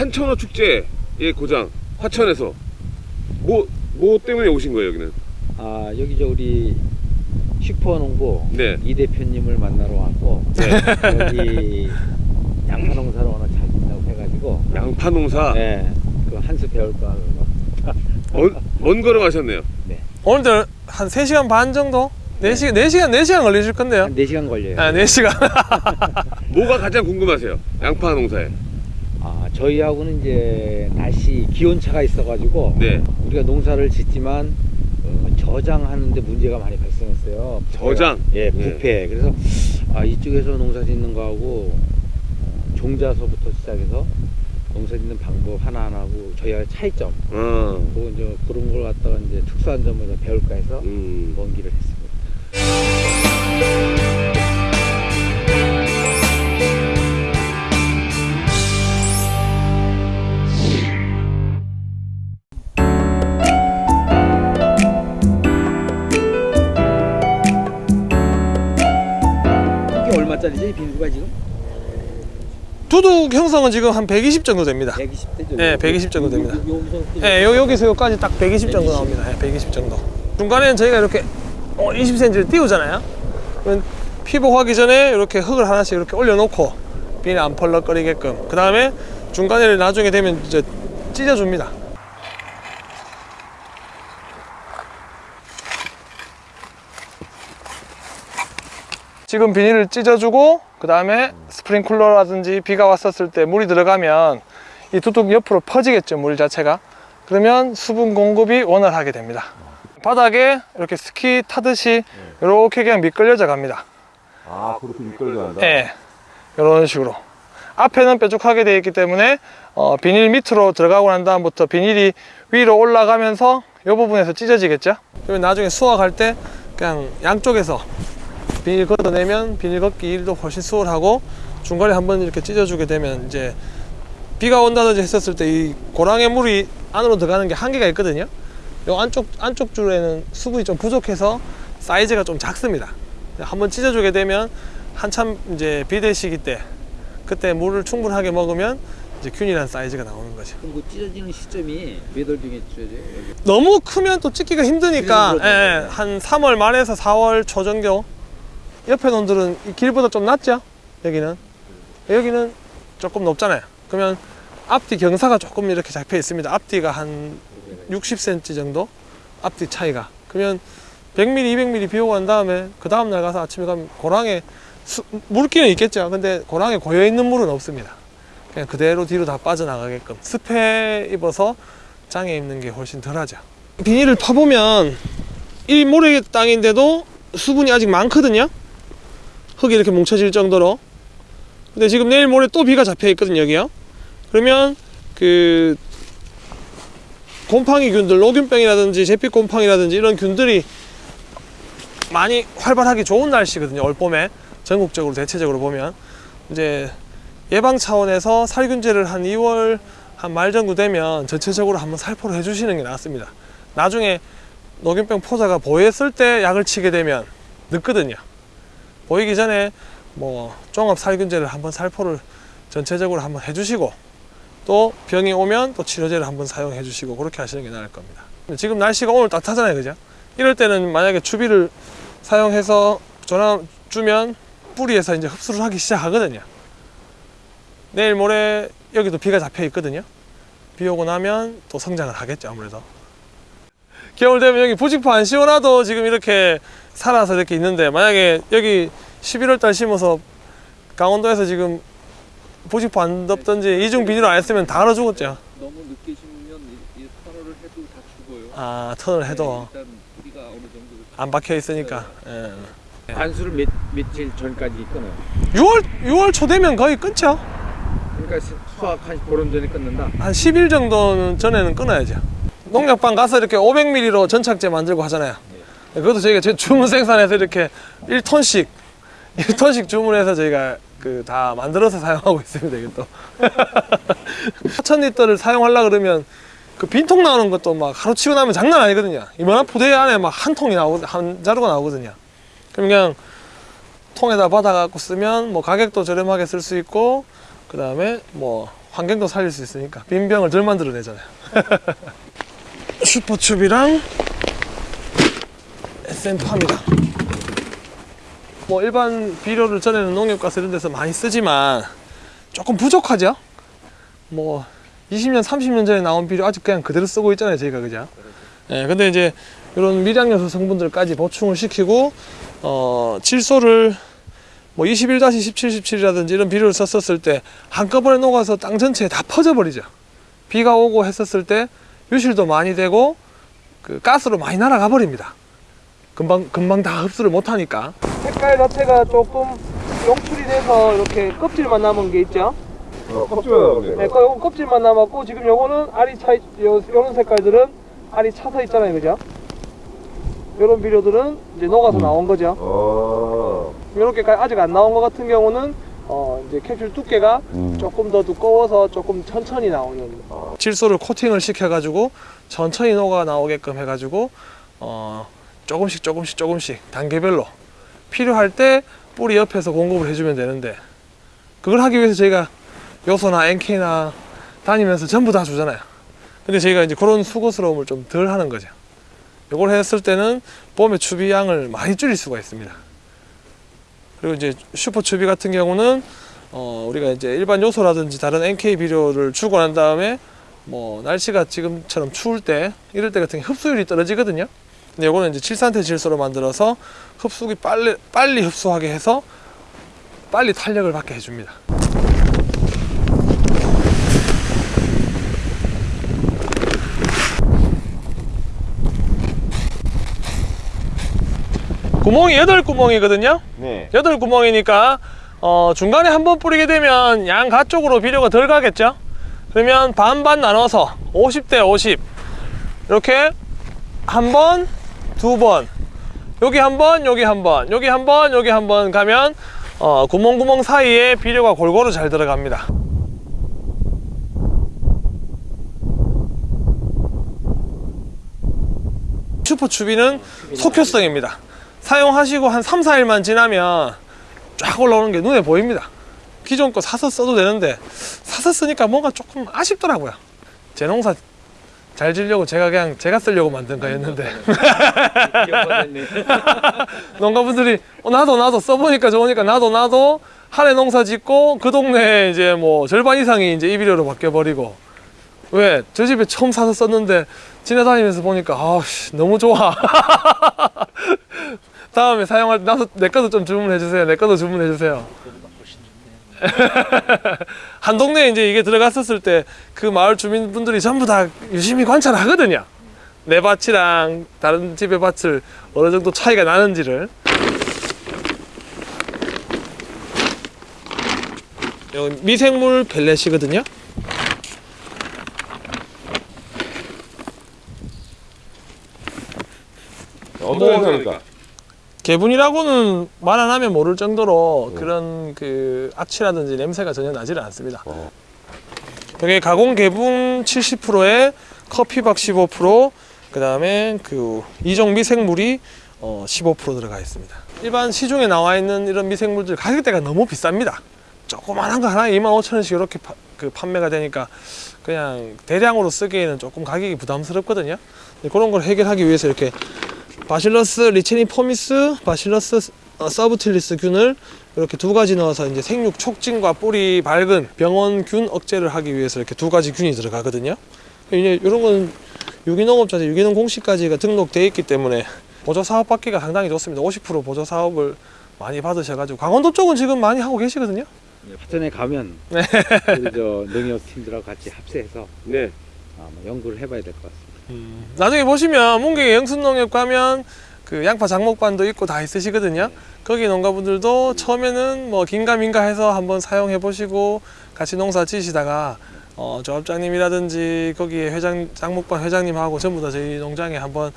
산천어 축제의 고장 화천에서. 뭐, 뭐 때문에 오신 거예요 여기는? 아 여기 저 우리 슈퍼농부 네. 이 대표님을 만나러 왔고 네. 여기 양파 농사를 워낙 잘 짓다고 해가지고. 양파 농사? 네, 그 한수 배울까 하고. 먼, 먼 걸음 하셨네요. 오늘도 한 3시간 반 정도? 4시간, 4시간, 4시간 걸리실 건데요? 한 4시간 걸려요. 아 4시간. 뭐가 가장 궁금하세요? 양파 농사에 아 저희하고는 이제 날씨 기온차가 있어가지고 네 우리가 농사를 짓지만 어, 저장하는데 문제가 많이 발생했어요 저장? 예 네. 부패 그래서 아 이쪽에서 농사 짓는 거하고 어, 종자서부터 시작해서 농사 짓는 방법 하나하나하고 저희가 차이점 어, 그리고 이제 그런 걸 갖다가 이제 특수한 점을 더 배울까 해서 음. 먼 길을 했습니다. 얼마짜리지 빈수가 지금? 두둑 형성은 지금 한 120 정도 됩니다 120대 정도. 네, 120 정도 됩니다. 여기서 예, 요, 여기서 여기까지 딱 120 정도 나옵니다. 예, 120 정도. 중간에는 저희가 이렇게 어, 20cm를 띄우잖아요. 그러면 피복하기 전에 이렇게 흙을 하나씩 이렇게 올려놓고 비닐 안 펄럭거리게끔. 그 다음에 중간에를 나중에 되면 이제 찢어줍니다. 지금 비닐을 찢어주고 그 다음에 스프링쿨러라든지 비가 왔었을 때 물이 들어가면 이 두둑 옆으로 퍼지겠죠 물 자체가. 그러면 수분 공급이 원활하게 됩니다. 바닥에 이렇게 스키 타듯이 이렇게 그냥 미끌려져 갑니다. 아 그렇게 미끌려 간다? 예, 이런 식으로. 앞에는 뾰족하게 되어 있기 때문에 어, 비닐 밑으로 들어가고 난 다음부터 비닐이 위로 올라가면서 이 부분에서 찢어지겠죠? 그러면 나중에 수확할 때 그냥 양쪽에서 비닐 걷어내면 비닐 걷기 일도 훨씬 수월하고 중간에 한번 이렇게 찢어주게 되면 이제 비가 온다든지 했었을 때 이 고랑의 물이 안으로 들어가는 게 한계가 있거든요. 요 안쪽 안쪽 줄에는 수분이 좀 부족해서 사이즈가 좀 작습니다. 한번 찢어주게 되면 한참 이제 비대 시기 때 그때 물을 충분하게 먹으면 이제 균일한 사이즈가 나오는 거죠. 그럼 그 찢어지는 시점이 몇월 중에 찢어져요? 너무 크면 또 찢기가 힘드니까 그렇죠. 예, 한 3월 말에서 4월 초 정도 옆에 놈들은 이 길보다 좀 낮죠? 여기는. 여기는 조금 높잖아요. 그러면 앞뒤 경사가 조금 이렇게 잡혀 있습니다. 앞뒤가 한 60cm 정도? 앞뒤 차이가. 그러면 100mm 200mm 비 오고 난 다음에 그 다음날 가서 아침에 가면 고랑에 수- 물기는 있겠죠. 근데 고랑에 고여있는 물은 없습니다. 그냥 그대로 뒤로 다 빠져나가게끔. 습해 입어서 장에 입는 게 훨씬 덜하죠. 비닐을 파보면 이 모래 땅인데도 수분이 아직 많거든요 흙이 이렇게 뭉쳐질 정도로. 근데 지금 내일 모레 또 비가 잡혀 있거든요 여기요. 그러면 그 곰팡이 균들 노균병이라든지 제빛 곰팡이라든지 이런 균들이 많이 활발하기 좋은 날씨거든요 올 봄에. 전국적으로 대체적으로 보면. 이제 예방 차원에서 살균제를 한 2월 한 말 정도 되면 전체적으로 한번 살포를 해주시는 게 낫습니다. 나중에 노균병 포자가 보였을 때 약을 치게 되면 늦거든요 보이기 전에 뭐 종합 살균제를 한번 살포를 전체적으로 한번 해주시고 또 병이 오면 또 치료제를 한번 사용해 주시고 그렇게 하시는 게 나을 겁니다. 지금 날씨가 오늘 따뜻하잖아요 그죠? 이럴 때는 만약에 주비를 사용해서 전화 주면 뿌리에서 이제 흡수를 하기 시작하거든요. 내일 모레 여기도 비가 잡혀 있거든요. 비 오고 나면 또 성장을 하겠죠 아무래도 겨울 되면 여기 부직포 안 씌워놔도 지금 이렇게 살아서 이렇게 있는데 만약에 여기 11월 달 심어서 강원도에서 지금 부직포 안 덮든지 이중 비닐 안 했으면 다 얼어 죽었죠 너무 늦게 심으면 이, 이 터널을 해도 다 죽어요. 아 턴을 해도 네, 일단 어느 정도 안 박혀 있으니까 예. 관수를 몇, 며칠 전까지 끊어요. 6월 6월 초 되면 거의 끊죠 그러니까 수- 수확 한 보름 전에 끊는다. 한 10일 정도는 전에는 끊어야죠 농약방 가서 이렇게 500ml로 전착제 만들고 하잖아요. 그것도 저희가 제 주문 생산해서 이렇게 1톤씩 1톤씩 주문해서 저희가 그 다 만들어서 사용하고 있습니다 이것도 4,000리터를 사용하려 그러면 그 빈통 나오는 것도 막 하루 치고 나면 장난 아니거든요. 이만한 포대 안에 막 한 통이 나오고 한 자루가 나오거든요. 그럼 그냥 통에다 받아 갖고 쓰면 뭐 가격도 저렴하게 쓸 수 있고 그 다음에 뭐 환경도 살릴 수 있으니까 빈병을 덜 만들어내잖아요. 슈퍼춥이랑 SM팜이랑 뭐 일반 비료를 전에는 농협가스 이런 데서 많이 쓰지만 조금 부족하죠. 뭐 20년, 30년 전에 나온 비료 아직 그냥 그대로 쓰고 있잖아요, 저희가 그죠? 예, 근데 이제 이런 미량 요소 성분들까지 보충을 시키고 어, 질소를 뭐 21-17, 17이라든지 이런 비료를 썼었을 때 한꺼번에 녹아서 땅 전체에 다 퍼져버리죠. 비가 오고 했었을 때 유실도 많이 되고 그 가스로 많이 날아가 버립니다. 금방 금방 다 흡수를 못 하니까. 색깔 자체가 조금 용출이 돼서 이렇게 껍질만 남은 게 있죠. 껍질만 네, 거- 요건 껍질만 남았고 지금 요거는 알이 차요 요런 색깔들은 알이 차서 있잖아요, 그죠? 요런 비료들은 이제 녹아서 나온 거죠. 아. 이렇게 아직 안 나온 것 같은 경우는 어 이제 캡슐 두께가 조금 더 두꺼워서 조금 천천히 나오는 질소를 코팅을 시켜가지고 천천히 녹아 나오게끔 해가지고 어 조금씩 조금씩 조금씩 단계별로 필요할 때 뿌리 옆에서 공급을 해주면 되는데 그걸 하기 위해서 저희가 요소나 NK나 다니면서 전부 다 주잖아요. 근데 저희가 이제 그런 수고스러움을 좀 덜 하는 거죠. 이걸 했을 때는 봄에 추비량을 많이 줄일 수가 있습니다. 그리고 이제 슈퍼 추비 같은 경우는 어 우리가 이제 일반 요소라든지 다른 NK 비료를 주고 난 다음에 뭐 날씨가 지금처럼 추울 때 이럴 때 같은 경우 흡수율이 떨어지거든요. 근데 요거는 이제 칠산태 질소로 만들어서 흡수기 빨리 빨리 흡수하게 해서 빨리 탄력을 받게 해줍니다. 구멍이 여덟 구멍이거든요. 네. 여덟 구멍이니까 어, 중간에 한 번 뿌리게 되면 양가 쪽으로 비료가 덜 가겠죠? 그러면 반반 나눠서 50대 50 이렇게 한 번, 두 번. 여기 한 번, 여기 한 번, 여기 한 번, 여기 한 번 가면 어, 구멍구멍 사이에 비료가 골고루 잘 들어갑니다. 슈퍼추비는 속효성입니다 사용하시고 한 3, 4일만 지나면 쫙 올라오는 게 눈에 보입니다. 기존 거 사서 써도 되는데 사서 쓰니까 뭔가 조금 아쉽더라고요. 제 농사 잘 지려고 제가 그냥 제가 쓰려고 만든 거였는데. 농가분들이 어, 나도 나도 써보니까 좋으니까 나도 나도 한해 농사 짓고 그 동네 이제 뭐 절반 이상이 이제 이비료로 바뀌어 버리고. 왜? 저 집에 처음 사서 썼는데 지나다니면서 보니까 아씨 너무 좋아 다음에 사용할 때 나도 내 거도 좀 주문해 주세요. 내 거도 주문해 주세요. 한 동네에 이제 이게 들어갔었을 때 그 마을 주민분들이 전부 다 유심히 관찰하거든요. 내 밭이랑 다른 집의 밭을 어느 정도 차이가 나는지를. 여기 미생물 펠렛이거든요. 어떤 행사입니까? 개분이라고는 말 안 하면 모를 정도로 그런 그 악취라든지 냄새가 전혀 나지를 않습니다. 어. 여기 가공 개분 70%에 커피박 15%, 그 다음에 그 이종 미생물이 어, 15% 들어가 있습니다. 일반 시중에 나와 있는 이런 미생물들 가격대가 너무 비쌉니다. 조그만한 거 하나에 25,000원씩 이렇게 파- 그 판매가 되니까 그냥 대량으로 쓰기에는 조금 가격이 부담스럽거든요. 그런 걸 해결하기 위해서 이렇게 Bacillus licheniformis, Bacillus 어, subtilis 균을 이렇게 두 가지 넣어서 이제 생육 촉진과 뿌리 발근 병원균 억제를 하기 위해서 이렇게 두 가지 균이 들어가거든요. 이제 이런 건 유기농업자재 유기농 공시까지가 등록돼 있기 때문에 보조 사업 받기가 상당히 좋습니다. 50% 보조 사업을 많이 받으셔가지고 강원도 쪽은 지금 많이 하고 계시거든요. 파전에 가면 네. 저 농협 팀들하고 같이 합세해서 네. 아마 연구를 해봐야 될 것 같습니다. 나중에 보시면 문경에 영순농협 가면 그 양파 장목반도 있고 다 있으시거든요. 거기 농가분들도 처음에는 뭐 긴가민가 해서 한번 사용해 보시고 같이 농사 지시다가 어, 조합장님이라든지 거기에 회장 장목반 회장님하고 전부 다 저희 농장에 한번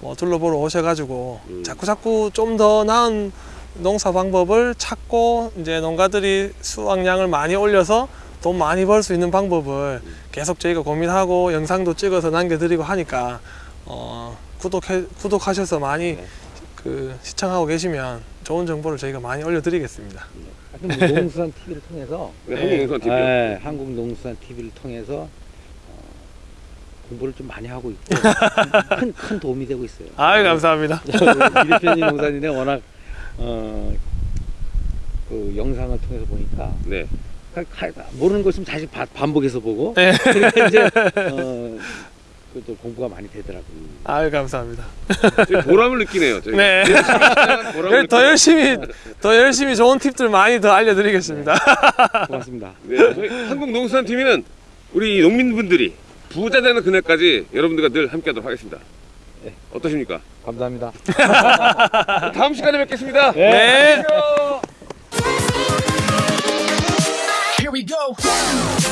뭐 둘러보러 오셔가지고 음. 자꾸 자꾸 좀 더 나은 농사 방법을 찾고 이제 농가들이 수확량을 많이 올려서 돈 많이 벌 수 있는 방법을 계속 저희가 고민하고 영상도 찍어서 남겨드리고 하니까 어, 구독해 구독하셔서 많이 네. 그 시청하고 계시면 좋은 정보를 저희가 많이 올려드리겠습니다. 뭐 농수산 TV를 통해서 네, 한국농산 TV요. 네, 한국 농수산 TV를 통해서 어, 공부를 좀 많이 하고 있고 큰, 큰 도움이 되고 있어요. 아유 감사합니다. 이대표님 농사진에 워낙 어, 그 영상을 통해서 보니까 네. 모르는 거 있으면 다시 바- 반복해서 보고 네. 그러니까 이제 어, 그또 공부가 많이 되더라고요. 아유 감사합니다. 보람을 느끼네요. 저희가. 네. 보람을 더. 열심히 더 열심히 좋은 팁들 많이 더 알려드리겠습니다. 고맙습니다. 네, 저희 한국 농수산 TV는 우리 농민분들이 부자 되는 그날까지 여러분들과 늘 함께하도록 하겠습니다. 네. 어떠십니까? 감사합니다. 다음 시간에 뵙겠습니다. 네. 안 we go.